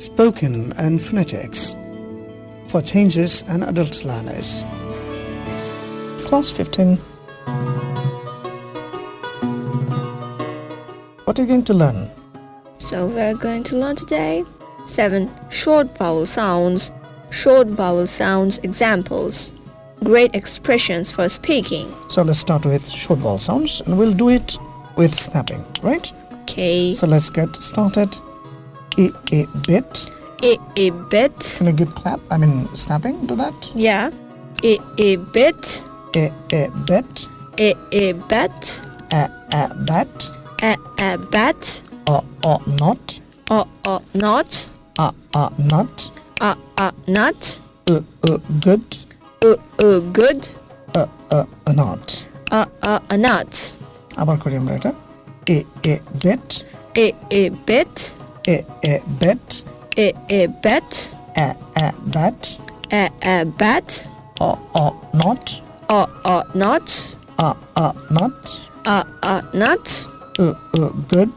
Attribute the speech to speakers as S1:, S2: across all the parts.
S1: spoken and phonetics for changes and adult learners. Class 15. What are you going to learn?
S2: So we're going to learn today 7 short vowel sounds, short vowel sounds examples, great expressions for speaking.
S1: So let's start with short vowel sounds and we'll do it with snapping, right?
S2: Okay.
S1: So let's get started A, a bit.
S2: A, a bit.
S1: Can you give clap? I mean snapping to that?
S2: Yeah. A, a bit.
S1: A, a bit.
S2: A, a bet.
S1: A, a bat.
S2: A, a bat.
S1: A, a not.
S2: A, a not.
S1: A, a not.
S2: A, a nut.
S1: A, a good.
S2: A, a good.
S1: A, a, a not.
S2: A, a, a nut.
S1: আবার করি আমরা এটা এ এ bet
S2: A, a bit.
S1: A A bet
S2: e e bet.
S1: E e bet.
S2: E e bet.
S1: E e bet.
S2: O o not.
S1: O o not.
S2: A a not.
S1: A a not.
S2: U u good.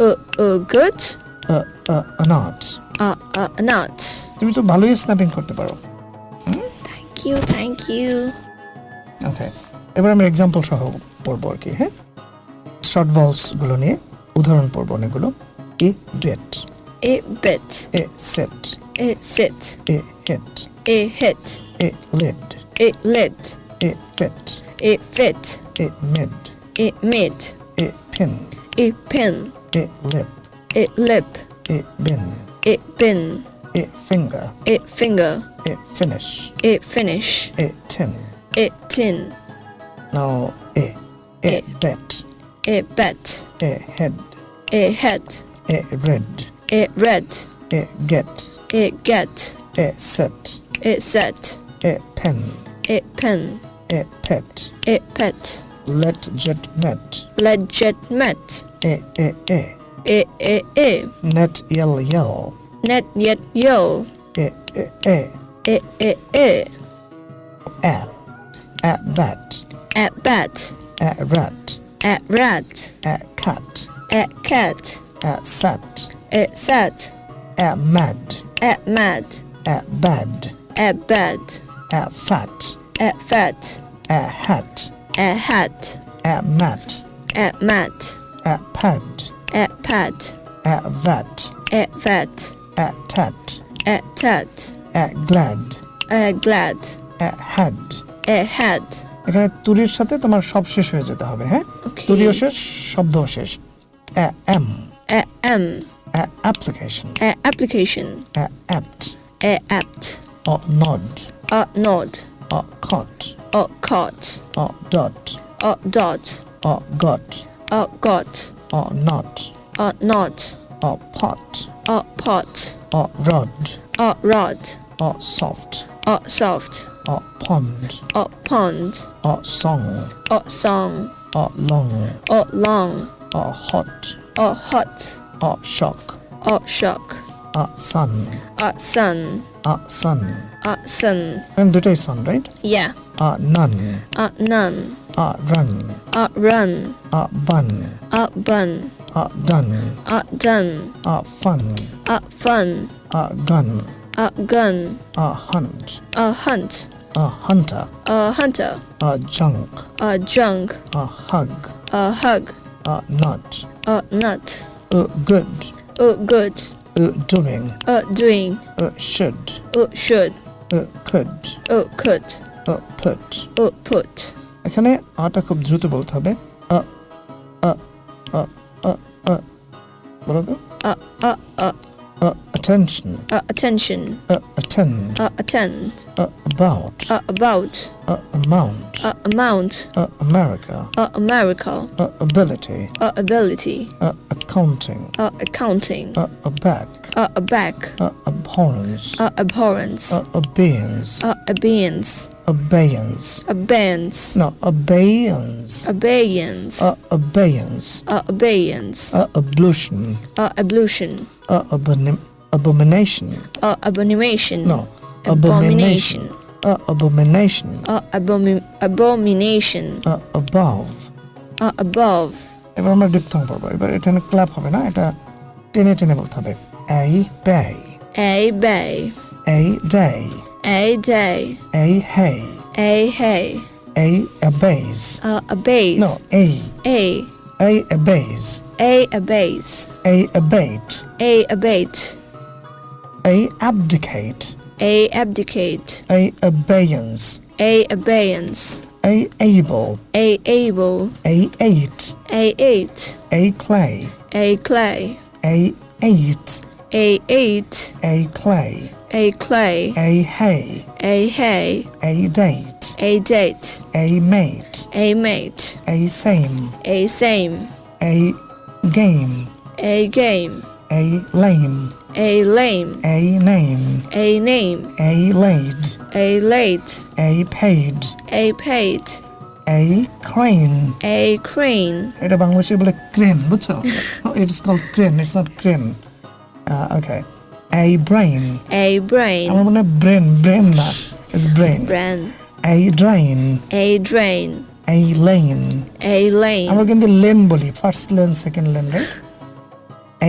S1: U u good. U u not.
S2: A a not.
S1: তুমি তো ভালোই snapping করতে পারো।
S2: Thank you thank you
S1: okay এবার আমি example সহ পড়ব আর কি হ্যাঁ? শর্ট ভলসগুলো নিয়ে উদাহরণ পড়ব অনেকগুলো। A bit.
S2: A bit.
S1: A set.
S2: A set.
S1: A hit.
S2: A hit.
S1: A lid.
S2: A lid.
S1: A fit.
S2: A fit.
S1: A mid.
S2: A mid.
S1: A pin.
S2: A pin.
S1: A lip.
S2: A lip.
S1: A bin.
S2: A bin.
S1: A finger.
S2: A finger.
S1: A finish.
S2: A finish.
S1: A tin.
S2: A tin.
S1: Now a. A,
S2: a
S1: bet.
S2: A bet.
S1: A head.
S2: A head
S1: a red,
S2: A red.
S1: a get,
S2: A get.
S1: a set,
S2: A set.
S1: a pen,
S2: A pen.
S1: a pet,
S2: A pet.
S1: let jet met,
S2: Legit met.
S1: a a a,
S2: A a a.
S1: net yell yell,
S2: Net yet yo.
S1: a a a,
S2: A a a.
S1: a, a bat,
S2: At bat.
S1: a rat,
S2: At rat.
S1: a cat,
S2: At cat. At sat.
S1: a mad,
S2: At mad.
S1: a bad,
S2: At bad.
S1: a fat,
S2: At fat.
S1: a hat,
S2: At hat.
S1: a mat,
S2: At mat.
S1: a pad,
S2: At pad.
S1: a vat,
S2: At vat.
S1: a tat,
S2: At tat.
S1: a glad,
S2: At glad.
S1: a had.
S2: At had.
S1: এখানে তুরির সাথে তোমার সব শেষ হয়ে যেতে হবে হ্যাঁ. তুরিও শেষ শব্দও শেষ a am,
S2: At
S1: a application,
S2: At application.
S1: a apt,
S2: At apt.
S1: a nod,
S2: At nod.
S1: a caught,
S2: At caught.
S1: a dot,
S2: At dot.
S1: a got,
S2: At got.
S1: a not,
S2: At not.
S1: a pot,
S2: At pot.
S1: a rod,
S2: At rod.
S1: a soft,
S2: At soft.
S1: a pond,
S2: At pond.
S1: a song,
S2: At song.
S1: a long,
S2: At long.
S1: a hot,
S2: At hot.
S1: Art shock.
S2: Art shock.
S1: Art sun.
S2: Art sun.
S1: Art sun.
S2: Art sun.
S1: And that is sun, right?
S2: Yeah.
S1: Art nun.
S2: Art nun.
S1: Art run.
S2: Art run.
S1: Art bun.
S2: Art bun.
S1: Art done.
S2: Art done.
S1: Art fun.
S2: Art fun.
S1: Art gun.
S2: Art gun.
S1: Art hunt.
S2: A hunt.
S1: A hunter.
S2: A hunter.
S1: A junk.
S2: A junk.
S1: A hug.
S2: A hug.
S1: A nut.
S2: A nut.
S1: A good,
S2: Uh, good.
S1: Uh, doing,
S2: Uh, doing.
S1: Uh, should,
S2: Uh, should.
S1: Uh, could,
S2: Uh, could.
S1: Uh, put.
S2: A put.
S1: এখানে আটা খুব দ্রুত বলতে হবে আ আ আ আ আ বলো তো
S2: আ আ.
S1: আ attention
S2: A attention.
S1: A attend
S2: A attend.
S1: a about
S2: A about.
S1: a amount
S2: A amount.
S1: a America
S2: A America.
S1: a ability
S2: A ability.
S1: a accounting
S2: A uh, accounting.
S1: a back
S2: back.
S1: a abhorrence
S2: A abhorrence.
S1: a abeyance
S2: A abeyance.
S1: abeyance
S2: Abeyance.
S1: no abeyance
S2: Abeyance.
S1: a abeyance
S2: A abeyance.
S1: a ablution
S2: A ablution.
S1: a abomin- abomination
S2: A abomination.
S1: no abomination
S2: Abomination.
S1: a abomination
S2: A abomin- abomination.
S1: a above
S2: A above.
S1: এবার আমরা diphthong পড়বো এবার এখানে clap হবে না এটা টেনে টেনে বলতে হবে এই ব্যয়
S2: A bay.
S1: A day.
S2: A day.
S1: A hay.
S2: A hay.
S1: A a base.
S2: Uh, a base.
S1: No, a.
S2: A.
S1: A a base.
S2: A a base.
S1: A abate.
S2: A abate.
S1: A abdicate.
S2: A abdicate.
S1: A abeyance.
S2: A abeyance.
S1: A able.
S2: A able.
S1: A eight.
S2: A eight.
S1: A clay.
S2: A clay.
S1: A eight.
S2: A eight.
S1: A clay.
S2: A clay.
S1: A hay.
S2: A hay.
S1: A date.
S2: A date.
S1: A mate.
S2: A mate.
S1: A same.
S2: A same.
S1: A game.
S2: A game.
S1: A lame.
S2: A lame.
S1: A name.
S2: A name.
S1: A laid.
S2: A late.
S1: A paid.
S2: A paid.
S1: A crane.
S2: A crane.
S1: এটা বাংলাদেশে বলে crane বুঝছো it's call crane it's not crane okay A brain
S2: A brain.
S1: আমার মনে brain brain না it's brain
S2: Bran.
S1: A ড্রাইন
S2: A drain.
S1: A lane
S2: A lane.
S1: আমরা কিন্তু lane বলি first lane second lane write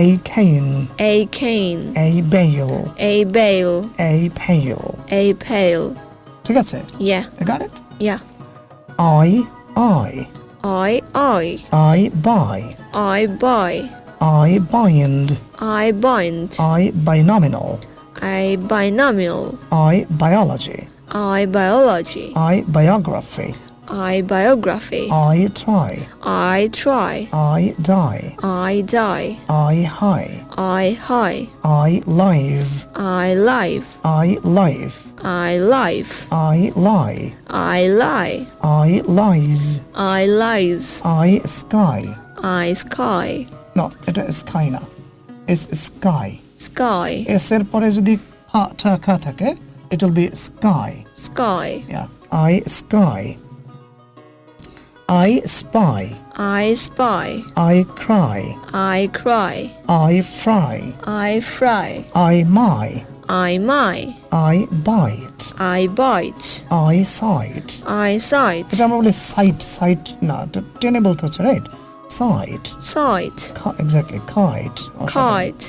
S1: a Kane
S2: A cane.
S1: A bell
S2: A bale.
S1: এ পেল
S2: A pail.
S1: ঠিক আছে
S2: Yeah.
S1: Got it
S2: Yeah.
S1: I I
S2: I, I.
S1: I by
S2: I buy.
S1: I bind
S2: I bind.
S1: I binomial
S2: I binomial.
S1: I biology,
S2: I biology.
S1: I biography,
S2: I biography.
S1: I try,
S2: I try.
S1: I die,
S2: I die.
S1: I high,
S2: I high.
S1: I live,
S2: I live.
S1: I live,
S2: I live.
S1: I lie,
S2: I lie.
S1: I lies,
S2: I lies.
S1: I sky.
S2: I sky.
S1: No, এটা sky না It's sky.
S2: Sky.
S1: S এর পরে যদি ফা ঠা খা থাকে it will be sky.
S2: Sky.
S1: Yeah, I sky. I spy,
S2: I spy.
S1: I cry,
S2: I cry.
S1: I fry,
S2: I fry.
S1: I my,
S2: I my.
S1: I bite,
S2: I bite.
S1: I sight.
S2: I sight.
S1: এটা আমরা বলি site site না এটা টেনে বলতে হচ্ছে right site
S2: Sight.
S1: Exactly kite
S2: Kite.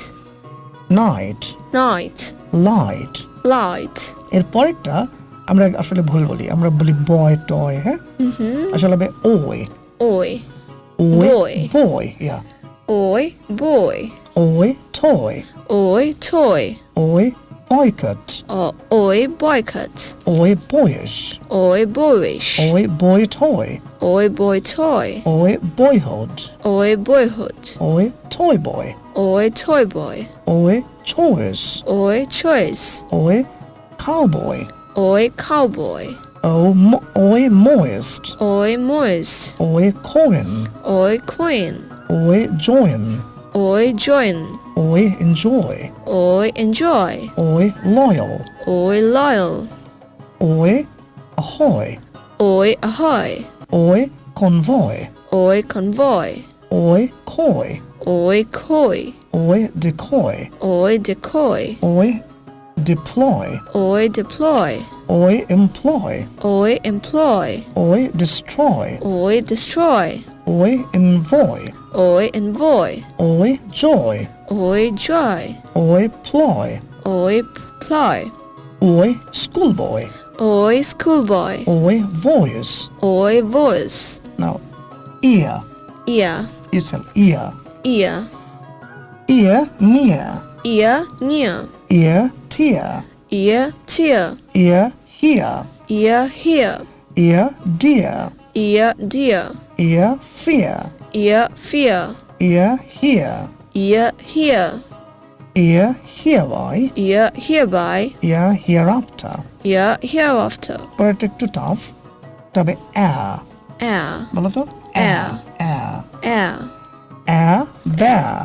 S1: Night
S2: Night.
S1: Light
S2: Light.
S1: এর পরেরটা আমরা আসলে ভুল বলি আমরা বলি বয় টয় হ্যাঁ আসলে হবে ওই ওই
S2: ওই
S1: বয় ইয়া
S2: ওই বয়
S1: ওই টয়
S2: ওই টয়
S1: ওই
S2: boycott ওই boycott
S1: ওই boyish
S2: ওই boyish
S1: ওই boy toy
S2: ওই boy toy
S1: ওই boyhood
S2: ওই boyhood
S1: ওই toy boy
S2: ওই toy boy
S1: ওই choice
S2: ওই choice
S1: ওই cowboy
S2: Oi cowboy.
S1: Oi, mo oi moist.
S2: Oi moist.
S1: Oi coin.
S2: Oi coin.
S1: Oi join.
S2: Oi join.
S1: Oi enjoy.
S2: Oi enjoy.
S1: Oi loyal.
S2: Oi loyal.
S1: Oi ahoy.
S2: Oi ahoy.
S1: Oi convoy.
S2: Oi convoy.
S1: Oi coy.
S2: Oi coy.
S1: Oi decoy.
S2: Oi decoy.
S1: Oi deploy.
S2: Oi deploy.
S1: Oi employ.
S2: Oi employ.
S1: Oi destroy.
S2: Oi destroy.
S1: Oi envoy.
S2: Oi envoy.
S1: Oi joy.
S2: Oi joy.
S1: Oi ploy.
S2: Oi ploy.
S1: Oi schoolboy.
S2: Oi schoolboy.
S1: Oi voice.
S2: Oi voice.
S1: Now ear.
S2: Ear.
S1: It's an ear.
S2: Ear.
S1: Ear near.
S2: Ear near.
S1: Ear tear
S2: Ear. Tear.
S1: ear here
S2: Ear. Here.
S1: ear dear
S2: Ear. Dear.
S1: ear fear
S2: Ear. Fear.
S1: ear here
S2: Ear. Here.
S1: ear hereby
S2: Ear. Hereby.
S1: ear hereafter
S2: Ear. Hereafter.
S1: পরেরটা একটু tough তবে air
S2: Air.
S1: বলো তো
S2: Air.
S1: air
S2: Air.
S1: air bear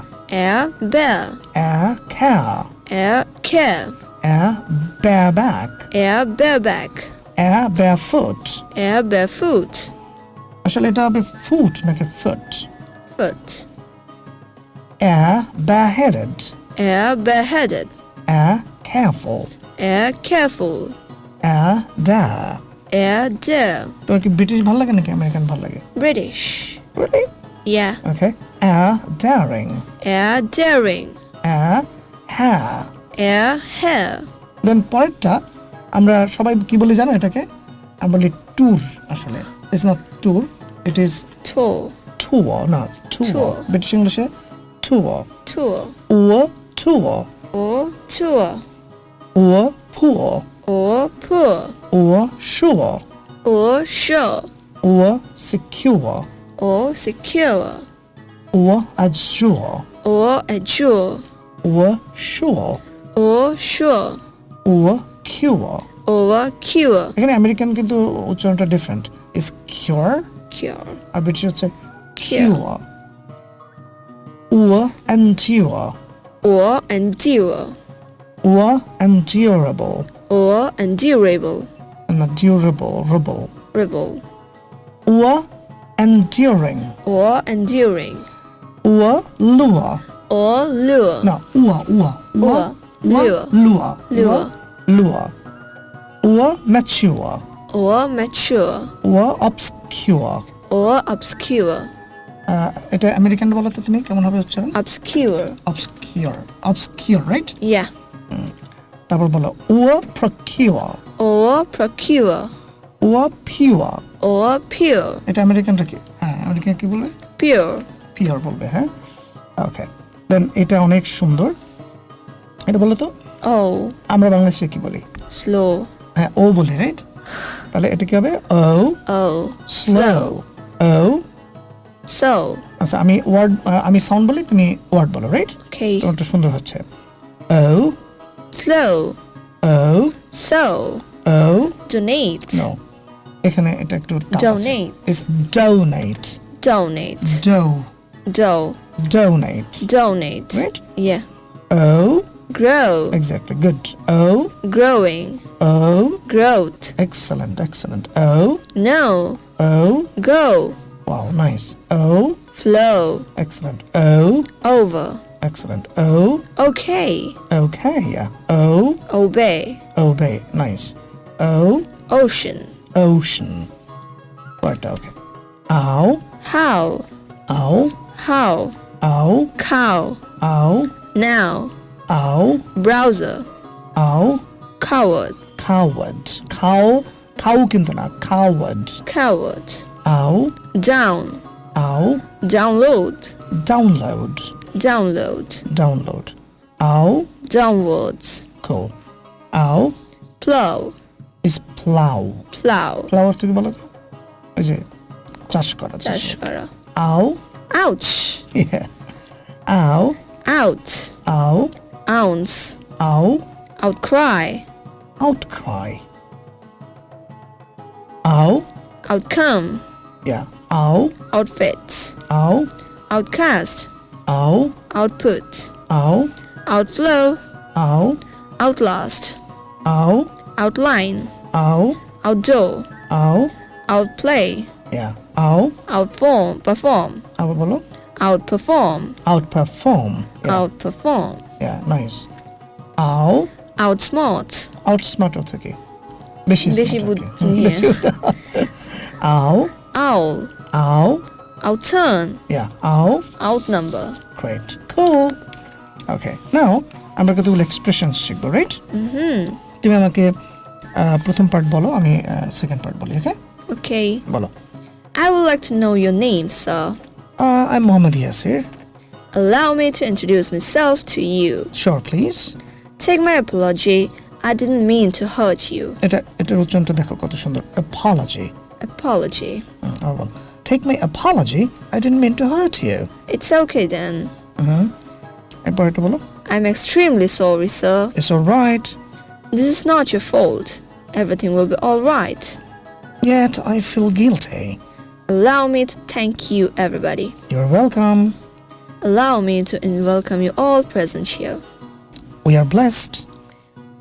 S2: Air. Bear.
S1: air care
S2: Air. Care.
S1: air bareback
S2: Air. Bareback.
S1: air barefoot
S2: Air. Barefoot.
S1: আসলে এটা হবে foot নাকি foot
S2: Foot.
S1: air bareheaded
S2: Air. Bareheaded.
S1: air careful
S2: Air. Careful.
S1: air dare
S2: Air. Dare.
S1: তোর কি British ভালো লাগে নাকি American ভালো লাগে
S2: British.
S1: really
S2: Yeah.
S1: okay air daring
S2: Air. Daring.
S1: air hair
S2: air, hair.
S1: দেন পরেরটা আমরা সবাই কি বলি জানো এটাকে আমরা বলি ট্যুর আসলে it's not tour it is
S2: Tour,
S1: tour না ট্যুর
S2: Tour.
S1: ব্রিটিশ ইংলিশে tour
S2: tour,
S1: O tour
S2: or tour,
S1: ও পুর
S2: or poor,
S1: O sure
S2: or sure,
S1: O secure
S2: or secure,
S1: O azure
S2: or adjure,
S1: O sure
S2: or sure,
S1: O cure
S2: or cure,
S1: এখানে American কিন্তু উচ্চারণটা different is কিউর
S2: cure,
S1: R British হচ্ছে
S2: Cure.
S1: কিউর O endure
S2: or endure,
S1: O endurable
S2: or endurable,
S1: না durable rable
S2: rebel,
S1: O enduring
S2: or enduring,
S1: O lure
S2: or lure,
S1: না উয়া উয়া
S2: Ua, lure.
S1: lure
S2: Lure.
S1: lure O mature
S2: or mature,
S1: O obscure
S2: or obscure,
S1: আহ, এটা American বলো তো তুমি কেমন হবে উচ্চারণ
S2: obscure,
S1: obscure obscure right
S2: yeah,
S1: তারপর বলো ও procure
S2: or procure,
S1: ও এটা আমেরিকানটা কি? হ্যাঁ আমেরিকান কি বলবে? পিওর বলবে হ্যাঁ? ওকে দেন এটা অনেক সুন্দর। এটা বলো তো?
S2: Oh,
S1: আমরা বাংলাদেশে কি বলি?
S2: Slow,
S1: হ্যাঁ ও বলি রাইট তাহলে এটা কি হবে? ও।
S2: Oh,
S1: slow o.
S2: So,
S1: আচ্ছা আমি ওয়ার্ড আমি সাউন্ড বলি তুমি ওয়ার্ড বলো রাইট তোমারটা সুন্দর হচ্ছে। O.
S2: Slow,
S1: o.
S2: So,
S1: o.
S2: Donate,
S1: no এখানে এটা একটু
S2: Donate.
S1: Is donate
S2: donate,
S1: do
S2: do,
S1: donate
S2: donate,
S1: Right.
S2: yeah,
S1: O
S2: grow,
S1: exactly good O
S2: growing,
S1: O
S2: growth,
S1: excellent excellent O
S2: no,
S1: O
S2: go,
S1: Wow, nice. O,
S2: flow,
S1: excellent. O,
S2: over,
S1: excellent. O,
S2: okay,
S1: okay, yeah. O,
S2: obey,
S1: obey, nice. O,
S2: ocean,
S1: ocean. Right, okay. Ow,
S2: how,
S1: ow,
S2: how,
S1: ow,
S2: cow,
S1: ow,
S2: now,
S1: ow,
S2: browser,
S1: ow,
S2: coward,
S1: coward. Cow, cow কিন্তু না coward.
S2: coward,
S1: Ow,
S2: down,
S1: ow,
S2: download,
S1: download,
S2: download,
S1: download. Ow,
S2: downwards,
S1: cool. Ow
S2: plow,
S1: is plow.
S2: plow,
S1: Plow অর্থ কি বলো তো? ওই যে চাষ করা চাষ করা।
S2: Tashkara.
S1: Ow,
S2: Ouch,
S1: yeah. Ow,
S2: out,
S1: ow,
S2: ounce,
S1: ow,
S2: outcry,
S1: outcry. Ow,
S2: outcome,
S1: yeah. Ow,
S2: outfit,
S1: ow,
S2: outcast,
S1: ow,
S2: output,
S1: ow,
S2: outflow,
S1: ow,
S2: outlast,
S1: ow,
S2: outline,
S1: ow,
S2: outdoor,
S1: ow,
S2: outplay,
S1: yeah. Ow,
S2: outform, perform,
S1: আবার বলো
S2: outperform,
S1: outperform. Yeah,
S2: outperform,
S1: yeah, nice. Ow,
S2: outsmart,
S1: outsmart অর্থ কি? বেশি
S2: বেশি
S1: smart আর
S2: বুদ্ধি,
S1: কি। হুম,
S2: yeah.
S1: বেশি- Ow,
S2: owl,
S1: ow,
S2: outturn,
S1: yeah. Ow,
S2: outnumber,
S1: Great. Cool. Okay. Now আমরা কতগুলো এক্সপ্রেশনস শিখবো রাইট তুমি আমাকে আহ, প্রথম পার্ট বলো আমি সেকেন্ড পার্ট বলি ওকে
S2: okay.
S1: বলো
S2: I would like to know your name, sir.
S1: I Mohammad Yasir
S2: Allow me to introduce myself to you.
S1: Sure please
S2: Take my apology. I didn't mean to hurt you.
S1: এটা এটার উচ্চারণটা দেখো কত সুন্দর Apology
S2: Apology.
S1: Take my Apology I dent mean to heart you
S2: It's okay then.
S1: এরপর এটা বলো
S2: I'm extremely sorry, sir.
S1: It's all right
S2: This is not your fault. Everything will be all right.
S1: Yet I feel guilty.
S2: Allow me to thank you, everybody.
S1: You're welcome.
S2: Allow me to in- welcome you all present here.
S1: We are blessed.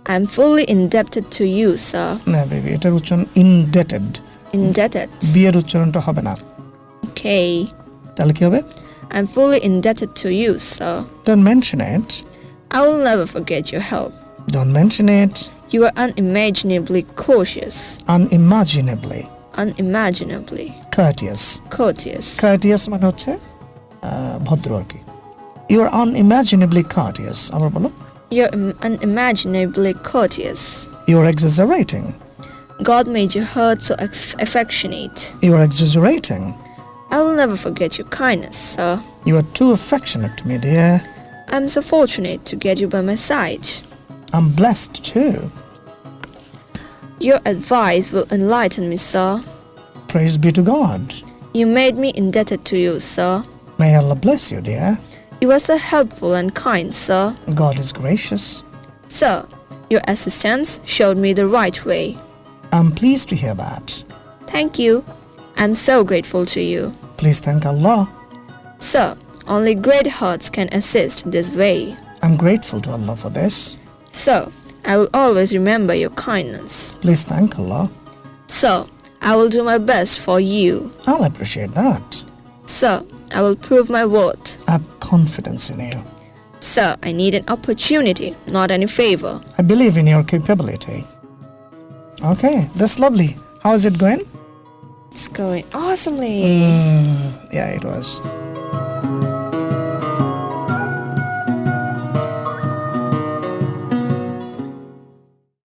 S2: I'm fully indebted to you, sir.
S1: না baby এটার উচ্চারণ indebted
S2: Indebted.
S1: বিয়ের উচ্চারণটা হবে না
S2: Okay.
S1: তাহলে কি হবে
S2: I'm fully indebted to you, sir.
S1: Don't mention it.
S2: I will never forget your help.
S1: Don't mention it
S2: You are unimaginably cautious,
S1: unimaginably
S2: unimaginably
S1: courteous.
S2: courteous,
S1: Courteous মানে হচ্ছে আহ, ভদ্র আর কি ইউ আর আনইমাজিনেবলি courteous আবার বলো
S2: You're im- unimaginably courteous.
S1: You're exaggerating.
S2: God made your heart so ex- affectionate.
S1: You're exaggerating.
S2: I will never forget your kindness, sir.
S1: You are too affectionate to me, dear.
S2: I'm so fortunate to get you by my side.
S1: I'm blessed too.
S2: Your advice will enlighten me, sir.
S1: Praise be to God.
S2: You made me indebted to you, sir.
S1: May Allah bless you, dear.
S2: You are so helpful and kind, sir.
S1: God is gracious.
S2: Sir, your assistance showed me the right way.
S1: I'm pleased to hear that.
S2: Thank you. I'm so grateful to you.
S1: Please thank Allah.
S2: Sir, only great hearts can assist this way.
S1: I'm grateful to Allah for this.
S2: Sir, I will always remember your kindness.
S1: Please thank Allah.
S2: Sir, I will do my best for you.
S1: I'll appreciate that.
S2: Sir, I will prove my worth.
S1: I have confidence in you.
S2: Sir, I need an opportunity, not any favor.
S1: I believe in your capability. Okay, that's lovely. How is it going?
S2: It's going awesomely.
S1: Mm, yeah, it was.